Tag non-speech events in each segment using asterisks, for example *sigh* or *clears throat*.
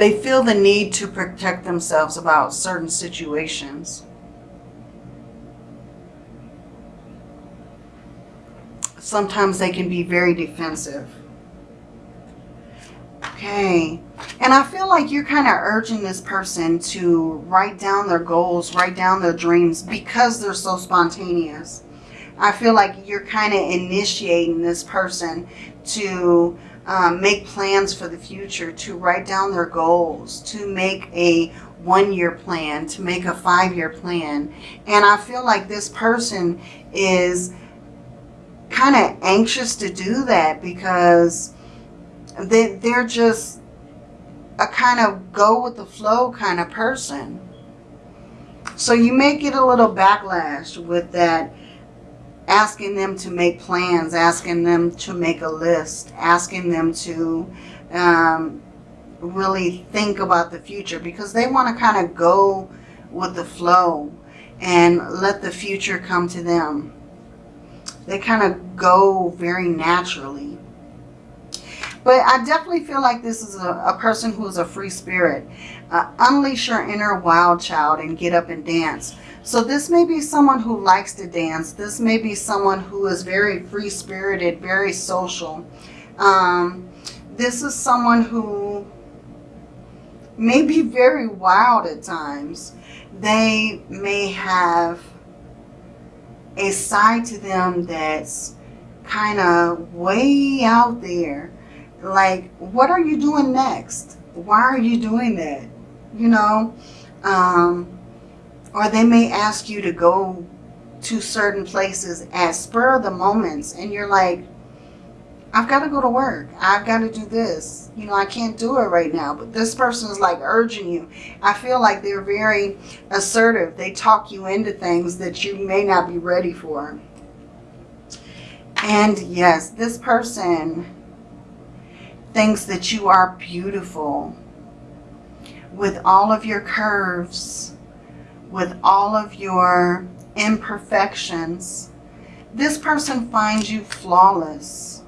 They feel the need to protect themselves about certain situations. Sometimes they can be very defensive. Okay. And I feel like you're kind of urging this person to write down their goals, write down their dreams because they're so spontaneous. I feel like you're kind of initiating this person to um, make plans for the future, to write down their goals, to make a one-year plan, to make a five-year plan. And I feel like this person is kind of anxious to do that because they, they're just a kind of go with the flow kind of person. So you may get a little backlash with that asking them to make plans, asking them to make a list, asking them to um, really think about the future because they want to kind of go with the flow and let the future come to them. They kind of go very naturally. But I definitely feel like this is a, a person who is a free spirit. Uh, unleash your inner wild child and get up and dance. So this may be someone who likes to dance. This may be someone who is very free-spirited, very social. Um, this is someone who may be very wild at times. They may have a side to them that's kind of way out there like, what are you doing next? Why are you doing that? You know, um, or they may ask you to go to certain places at spur of the moments and you're like, I've got to go to work. I've got to do this. You know, I can't do it right now. But this person is like urging you. I feel like they're very assertive. They talk you into things that you may not be ready for. And yes, this person thinks that you are beautiful with all of your curves, with all of your imperfections. This person finds you flawless.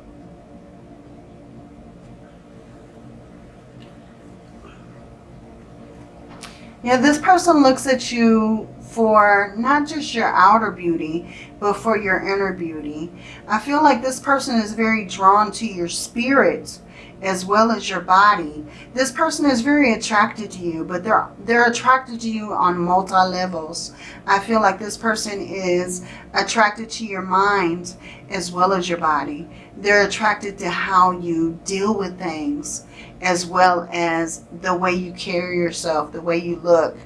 Yeah, this person looks at you for not just your outer beauty, but for your inner beauty. I feel like this person is very drawn to your spirit as well as your body. This person is very attracted to you, but they're, they're attracted to you on multi-levels. I feel like this person is attracted to your mind as well as your body. They're attracted to how you deal with things as well as the way you carry yourself, the way you look.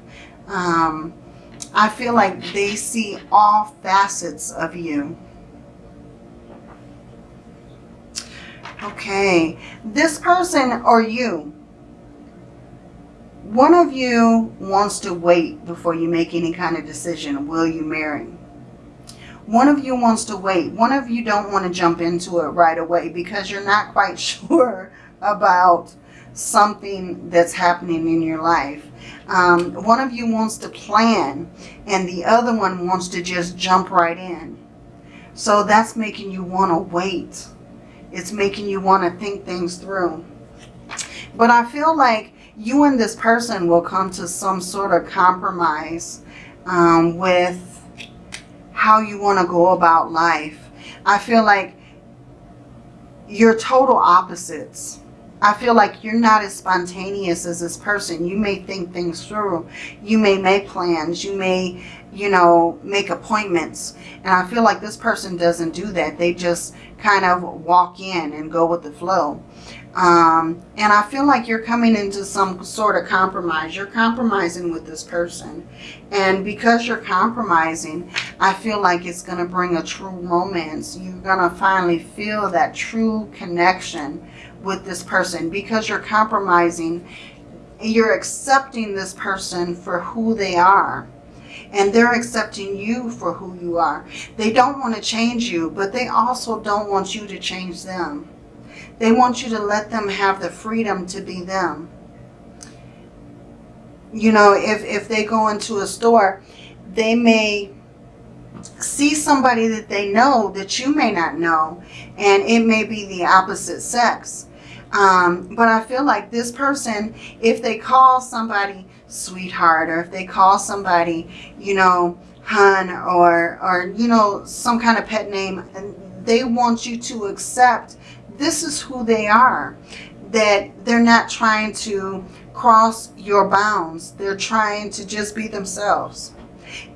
Um, I feel like they see all facets of you. Okay, this person or you, one of you wants to wait before you make any kind of decision. Will you marry? One of you wants to wait. One of you don't want to jump into it right away because you're not quite *laughs* sure about something that's happening in your life. Um, one of you wants to plan and the other one wants to just jump right in. So that's making you want to wait it's making you want to think things through. But I feel like you and this person will come to some sort of compromise um, with how you want to go about life. I feel like you're total opposites. I feel like you're not as spontaneous as this person. You may think things through. You may make plans. You may, you know, make appointments. And I feel like this person doesn't do that. They just kind of walk in and go with the flow. Um, and I feel like you're coming into some sort of compromise. You're compromising with this person. And because you're compromising, I feel like it's going to bring a true romance. You're going to finally feel that true connection with this person. Because you're compromising, you're accepting this person for who they are and they're accepting you for who you are. They don't want to change you, but they also don't want you to change them. They want you to let them have the freedom to be them. You know, if, if they go into a store, they may see somebody that they know that you may not know, and it may be the opposite sex. Um, but I feel like this person, if they call somebody sweetheart or if they call somebody, you know, hun or, or, you know, some kind of pet name, and they want you to accept this is who they are. That they're not trying to cross your bounds. They're trying to just be themselves.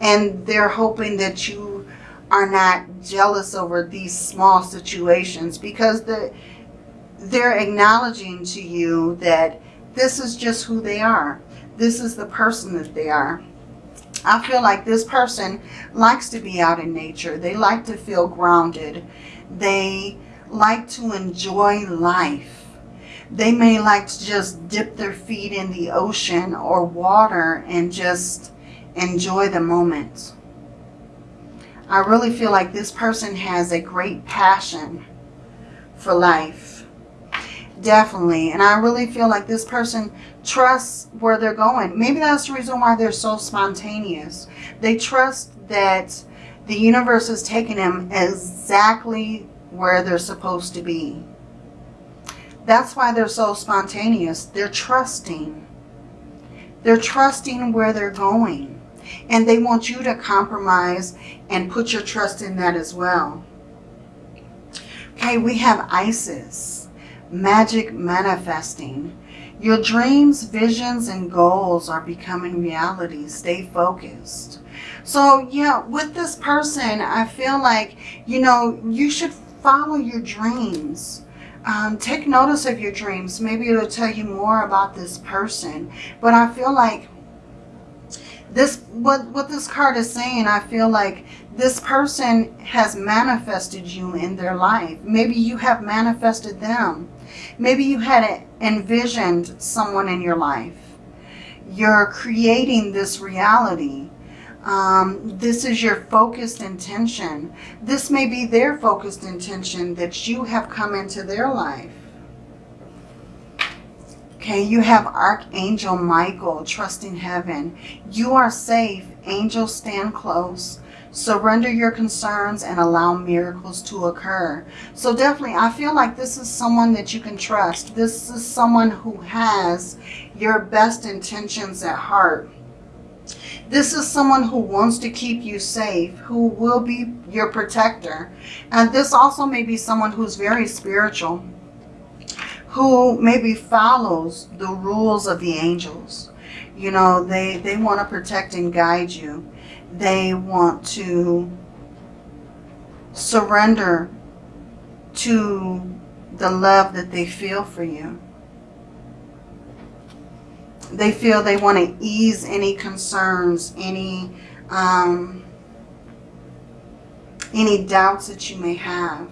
And they're hoping that you are not jealous over these small situations because the, they're acknowledging to you that this is just who they are. This is the person that they are. I feel like this person likes to be out in nature. They like to feel grounded. They like to enjoy life. They may like to just dip their feet in the ocean or water and just enjoy the moment. I really feel like this person has a great passion for life. Definitely. And I really feel like this person trusts where they're going. Maybe that's the reason why they're so spontaneous. They trust that the universe is taking them exactly where they're supposed to be. That's why they're so spontaneous. They're trusting. They're trusting where they're going. And they want you to compromise and put your trust in that as well. Okay, we have Isis. Magic manifesting. Your dreams, visions, and goals are becoming reality. Stay focused. So, yeah, with this person, I feel like, you know, you should follow your dreams. Um, take notice of your dreams. Maybe it'll tell you more about this person. But I feel like this, what, what this card is saying, I feel like this person has manifested you in their life. Maybe you have manifested them. Maybe you had envisioned someone in your life. You're creating this reality. Um, this is your focused intention. This may be their focused intention that you have come into their life. Okay, you have Archangel Michael, trusting heaven. You are safe. Angels stand close. Surrender your concerns and allow miracles to occur. So definitely, I feel like this is someone that you can trust. This is someone who has your best intentions at heart. This is someone who wants to keep you safe, who will be your protector. And this also may be someone who's very spiritual, who maybe follows the rules of the angels. You know, they, they want to protect and guide you. They want to surrender to the love that they feel for you they feel they want to ease any concerns, any um, any doubts that you may have.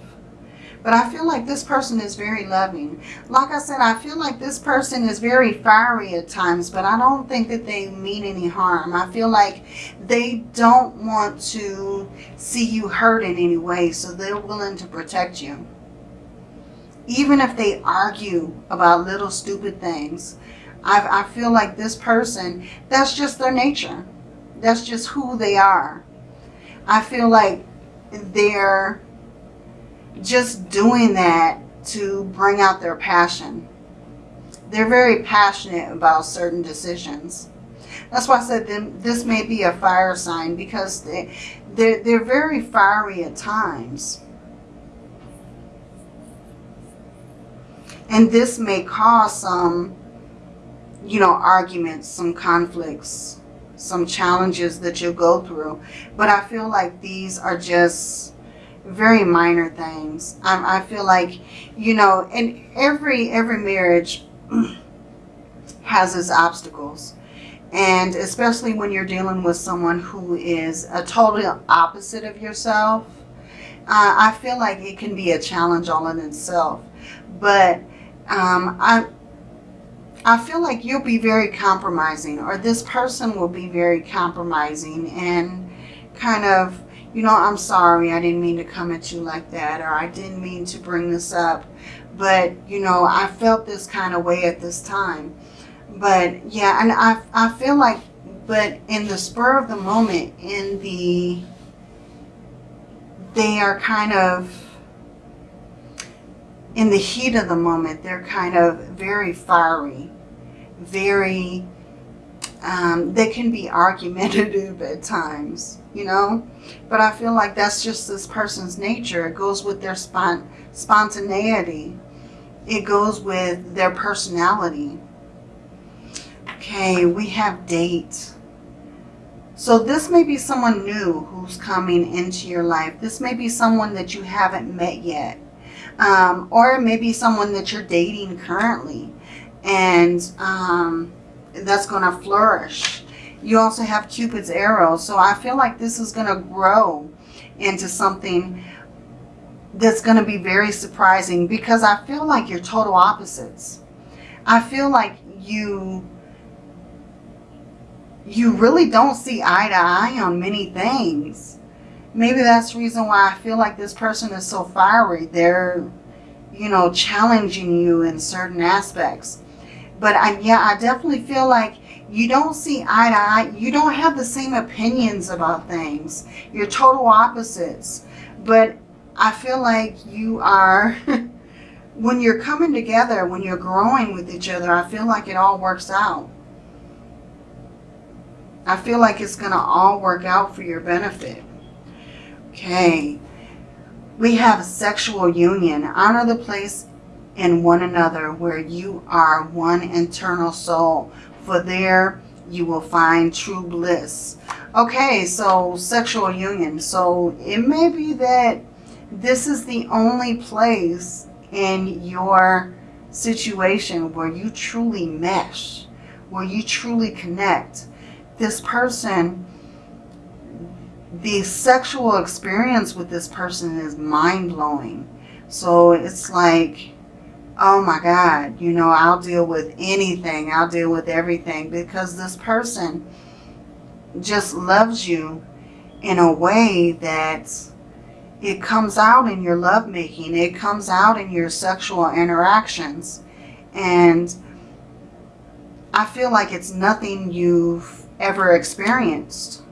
But I feel like this person is very loving. Like I said, I feel like this person is very fiery at times, but I don't think that they mean any harm. I feel like they don't want to see you hurt in any way, so they're willing to protect you. Even if they argue about little stupid things, I, I feel like this person, that's just their nature. That's just who they are. I feel like they're just doing that to bring out their passion. They're very passionate about certain decisions. That's why I said this may be a fire sign because they, they're, they're very fiery at times. And this may cause some you know, arguments, some conflicts, some challenges that you'll go through. But I feel like these are just very minor things. I, I feel like, you know, and every, every marriage *clears throat* has its obstacles. And especially when you're dealing with someone who is a total opposite of yourself, uh, I feel like it can be a challenge all in itself. But um, I, I feel like you'll be very compromising or this person will be very compromising and kind of, you know, I'm sorry, I didn't mean to come at you like that or I didn't mean to bring this up. But, you know, I felt this kind of way at this time. But, yeah, and I, I feel like, but in the spur of the moment, in the, they are kind of in the heat of the moment, they're kind of very fiery, very, um, they can be *laughs* argumentative at times, you know? But I feel like that's just this person's nature. It goes with their spont spontaneity. It goes with their personality. Okay, we have date. So this may be someone new who's coming into your life. This may be someone that you haven't met yet. Um, or it may be someone that you're dating currently. And um, that's going to flourish. You also have Cupid's arrow. So I feel like this is going to grow into something that's going to be very surprising because I feel like you're total opposites. I feel like you you really don't see eye to eye on many things. Maybe that's the reason why I feel like this person is so fiery. They're, you know, challenging you in certain aspects. But I, yeah, I definitely feel like you don't see eye to eye. You don't have the same opinions about things. You're total opposites. But I feel like you are, *laughs* when you're coming together, when you're growing with each other, I feel like it all works out. I feel like it's going to all work out for your benefit. Okay. We have a sexual union. Honor the place in one another where you are one internal soul. For there you will find true bliss. Okay, so sexual union. So it may be that this is the only place in your situation where you truly mesh, where you truly connect this person, the sexual experience with this person is mind-blowing. So it's like, oh my God, you know, I'll deal with anything. I'll deal with everything because this person just loves you in a way that it comes out in your lovemaking. It comes out in your sexual interactions. And I feel like it's nothing you've ever experienced.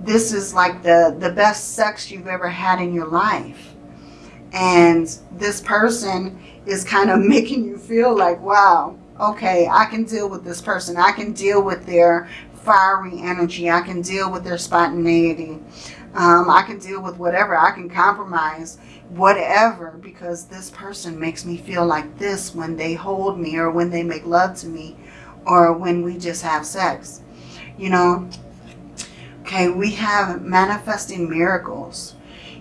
This is like the, the best sex you've ever had in your life. And this person is kind of *laughs* making you feel like, wow, okay, I can deal with this person. I can deal with their fiery energy. I can deal with their spontaneity. Um, I can deal with whatever. I can compromise whatever because this person makes me feel like this when they hold me or when they make love to me or when we just have sex you know. Okay, we have manifesting miracles.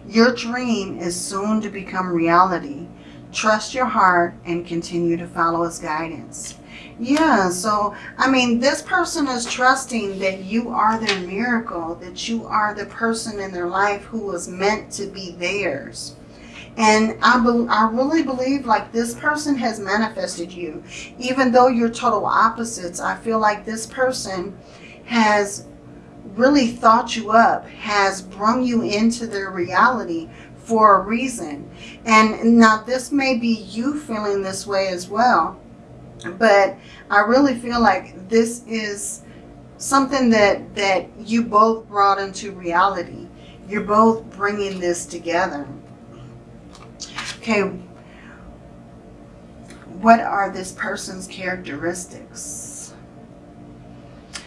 Your dream is soon to become reality. Trust your heart and continue to follow his guidance. Yeah, so, I mean, this person is trusting that you are their miracle, that you are the person in their life who was meant to be theirs. And I, I really believe like this person has manifested you. Even though you're total opposites, I feel like this person has really thought you up, has brung you into their reality for a reason. And now this may be you feeling this way as well. But I really feel like this is something that, that you both brought into reality. You're both bringing this together. Okay, what are this person's characteristics?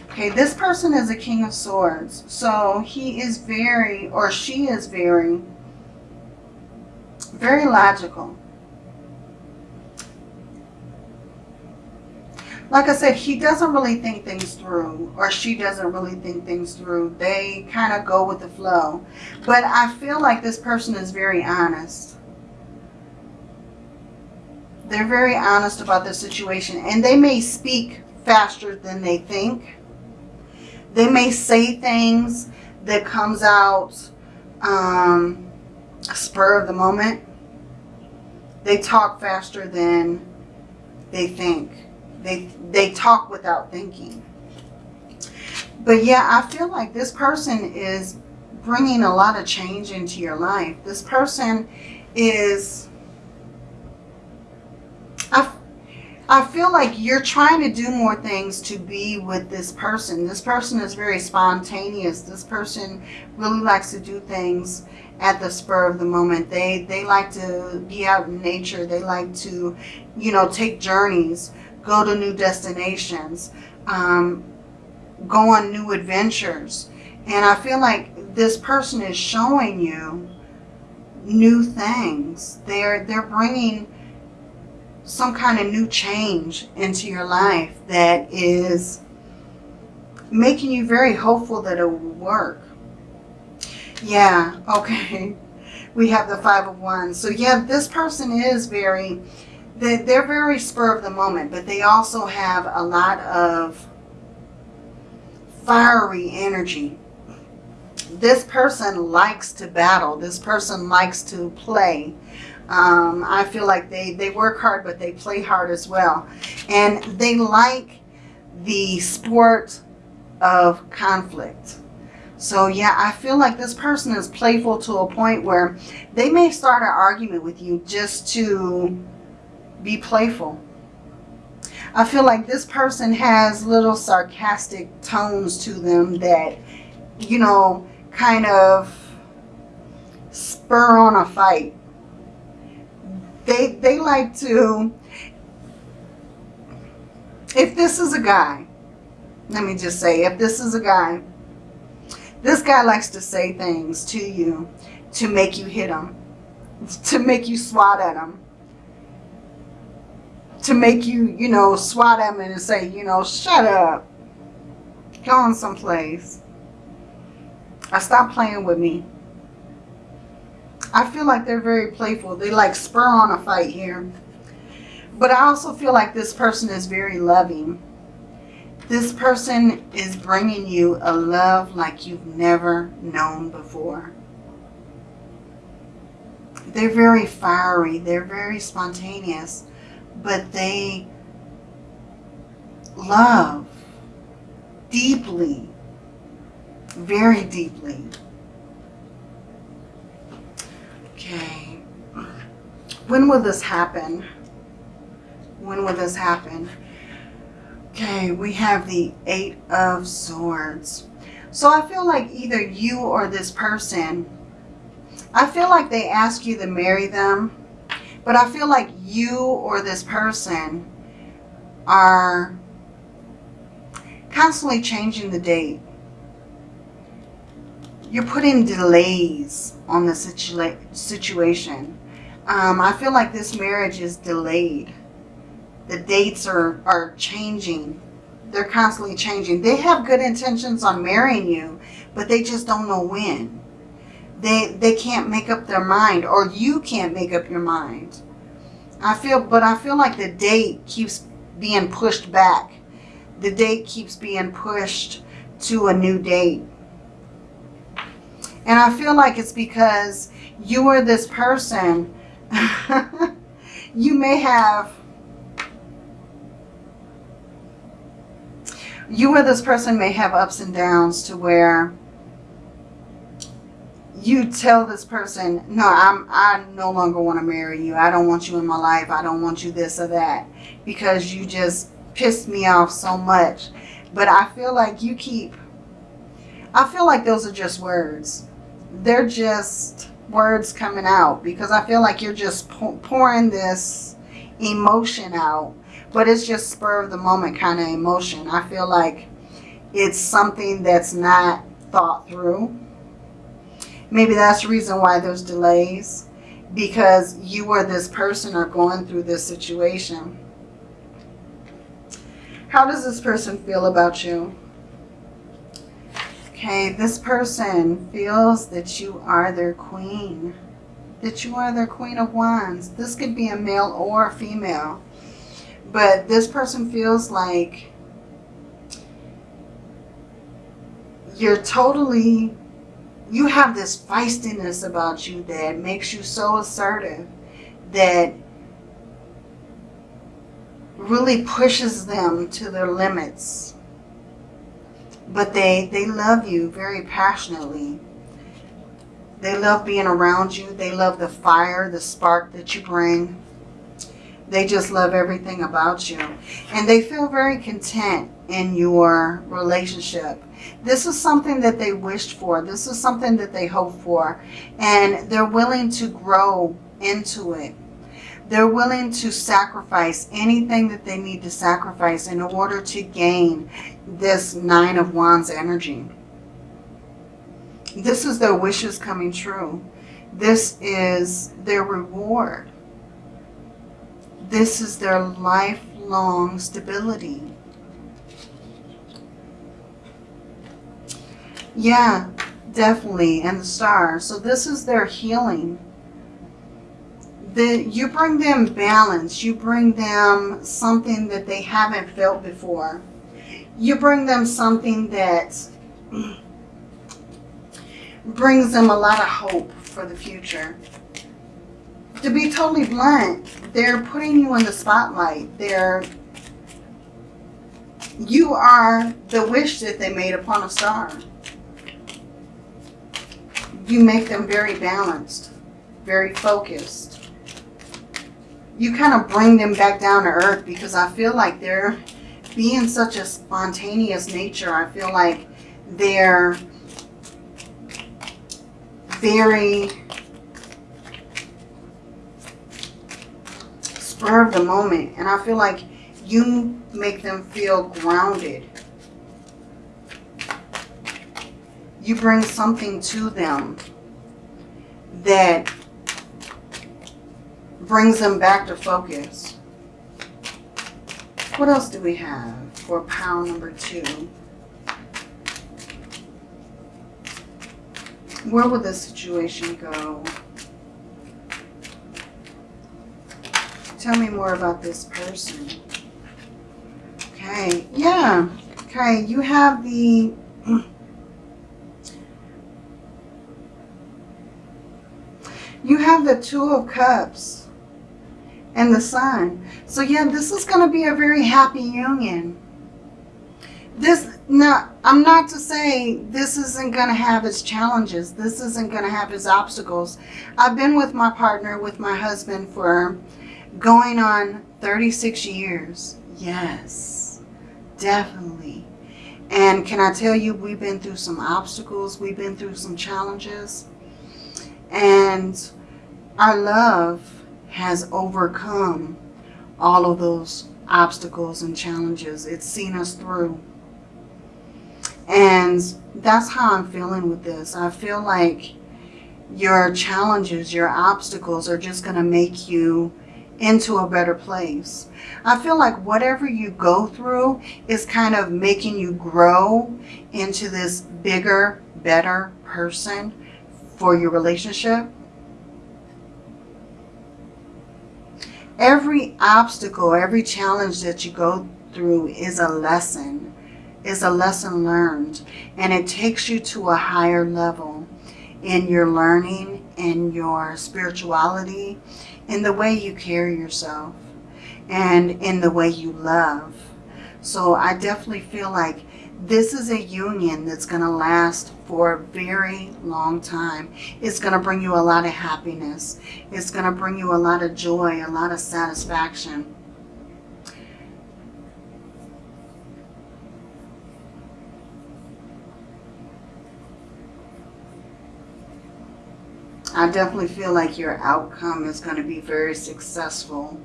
Okay, this person is a King of Swords. So he is very, or she is very, very logical. Like I said, he doesn't really think things through, or she doesn't really think things through. They kind of go with the flow. But I feel like this person is very honest. They're very honest about the situation. And they may speak faster than they think. They may say things that comes out um, spur of the moment. They talk faster than they think. They, they talk without thinking. But yeah, I feel like this person is bringing a lot of change into your life. This person is, I feel like you're trying to do more things to be with this person. This person is very spontaneous. This person really likes to do things at the spur of the moment. They they like to be out in nature. They like to, you know, take journeys, go to new destinations, um, go on new adventures. And I feel like this person is showing you new things. They're they're bringing some kind of new change into your life that is making you very hopeful that it will work. Yeah, okay. We have the Five of Wands. So yeah, this person is very, they're very spur of the moment, but they also have a lot of fiery energy. This person likes to battle. This person likes to play. Um, I feel like they, they work hard, but they play hard as well. And they like the sport of conflict. So yeah, I feel like this person is playful to a point where they may start an argument with you just to be playful. I feel like this person has little sarcastic tones to them that, you know, kind of spur on a fight. They, they like to, if this is a guy, let me just say, if this is a guy, this guy likes to say things to you to make you hit him, to make you swat at him, to make you, you know, swat at him and say, you know, shut up, go on someplace. I stop playing with me. I feel like they're very playful. They like spur on a fight here. But I also feel like this person is very loving. This person is bringing you a love like you've never known before. They're very fiery. They're very spontaneous. But they love deeply. Very deeply. Okay. When will this happen? When will this happen? Okay, we have the Eight of Swords. So I feel like either you or this person, I feel like they ask you to marry them, but I feel like you or this person are constantly changing the date. You're putting delays on the situa situation. Um, I feel like this marriage is delayed the dates are, are changing. They're constantly changing. They have good intentions on marrying you, but they just don't know when. They, they can't make up their mind or you can't make up your mind. I feel, but I feel like the date keeps being pushed back. The date keeps being pushed to a new date. And I feel like it's because you are this person. *laughs* you may have you or this person may have ups and downs to where you tell this person, no, I'm, I no longer want to marry you. I don't want you in my life. I don't want you this or that because you just pissed me off so much. But I feel like you keep, I feel like those are just words. They're just words coming out because I feel like you're just pouring this emotion out but it's just spur of the moment kind of emotion. I feel like it's something that's not thought through. Maybe that's the reason why there's delays because you or this person are going through this situation. How does this person feel about you? Okay, this person feels that you are their queen. That you are their queen of wands. This could be a male or a female. But this person feels like you're totally, you have this feistiness about you that makes you so assertive that really pushes them to their limits. But they, they love you very passionately. They love being around you. They love the fire, the spark that you bring. They just love everything about you. And they feel very content in your relationship. This is something that they wished for. This is something that they hoped for. And they're willing to grow into it. They're willing to sacrifice anything that they need to sacrifice in order to gain this Nine of Wands energy. This is their wishes coming true. This is their reward. This is their lifelong stability. Yeah, definitely. And the star. So this is their healing. The, you bring them balance. You bring them something that they haven't felt before. You bring them something that brings them a lot of hope for the future. To be totally blunt, they're putting you in the spotlight. They're you are the wish that they made upon a star you make them very balanced, very focused. You kind of bring them back down to earth because I feel like they're being such a spontaneous nature. I feel like they're very spur of the moment. And I feel like you make them feel grounded you bring something to them that brings them back to focus. What else do we have for pile number two? Where would this situation go? Tell me more about this person. Okay, yeah. Okay, you have the You have the Two of Cups and the Sun. So yeah, this is going to be a very happy union. This, now, I'm not to say this isn't going to have its challenges. This isn't going to have its obstacles. I've been with my partner, with my husband for going on 36 years. Yes, definitely. And can I tell you, we've been through some obstacles. We've been through some challenges. And our love has overcome all of those obstacles and challenges. It's seen us through. And that's how I'm feeling with this. I feel like your challenges, your obstacles are just going to make you into a better place. I feel like whatever you go through is kind of making you grow into this bigger, better person for your relationship. Every obstacle, every challenge that you go through is a lesson, is a lesson learned. And it takes you to a higher level in your learning, in your spirituality, in the way you carry yourself, and in the way you love. So I definitely feel like this is a union that's going to last for a very long time. It's going to bring you a lot of happiness. It's going to bring you a lot of joy, a lot of satisfaction. I definitely feel like your outcome is going to be very successful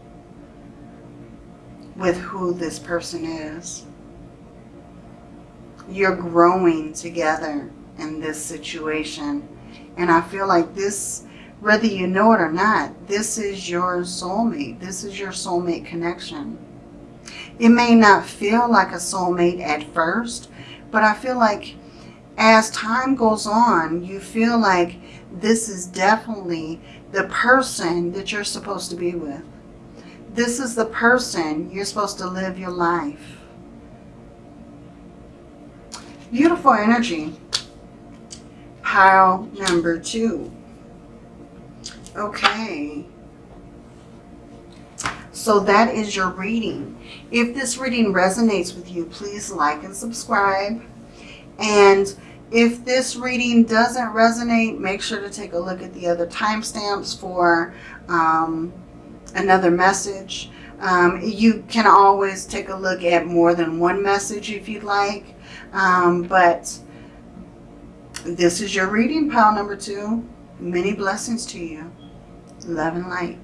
with who this person is you're growing together in this situation. And I feel like this, whether you know it or not, this is your soulmate. This is your soulmate connection. It may not feel like a soulmate at first, but I feel like as time goes on, you feel like this is definitely the person that you're supposed to be with. This is the person you're supposed to live your life Beautiful energy. Pile number two. Okay. So that is your reading. If this reading resonates with you, please like and subscribe. And if this reading doesn't resonate, make sure to take a look at the other timestamps for um, another message. Um, you can always take a look at more than one message if you'd like. Um, but this is your reading, pile number two. Many blessings to you. Love and light.